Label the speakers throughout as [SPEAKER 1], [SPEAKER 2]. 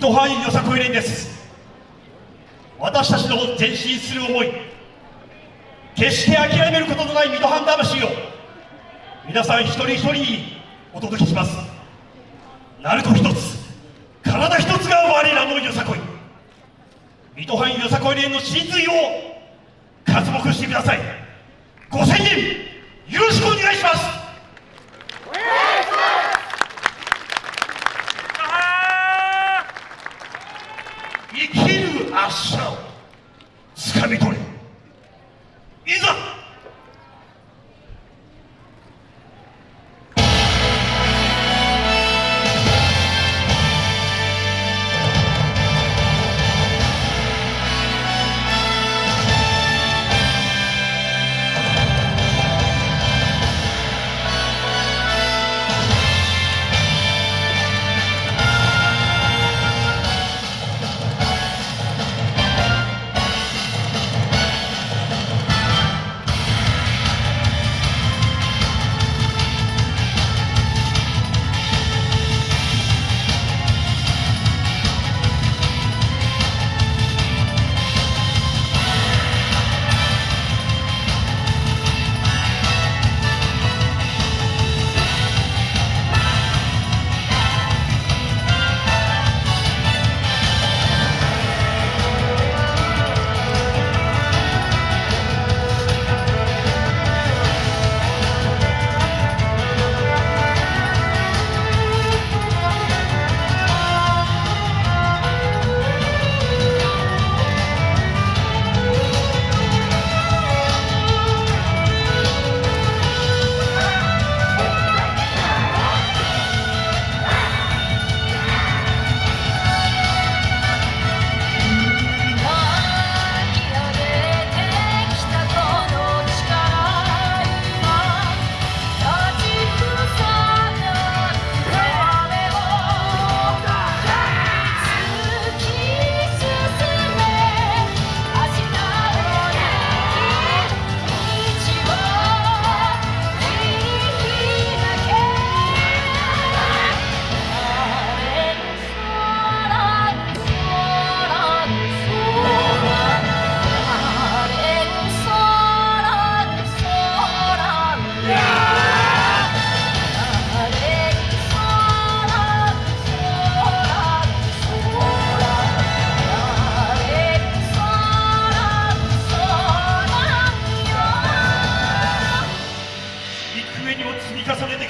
[SPEAKER 1] 水戸範囲よさこい連です。私たちの前進する思い。決して諦めることのない水戸藩魂を皆さん一人一人にお届けします。鳴子一つ体一つが我らのよさこい。水戸藩よさこい連の真髄を活目してください。ご宣言よろしくお願いします生きる明日をつかみ取れ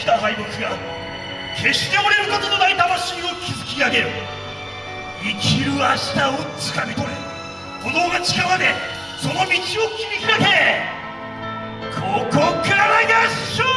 [SPEAKER 1] きた敗北が決して折れることのない魂を築き上げる生きる明日をつかみ取れ。炎がまでその道を切り開け。ここからが勝負